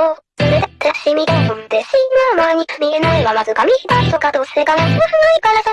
をずれてってしみて飛んでしまう間に見えないわわずか見たいとかどうせガラスがないからさ。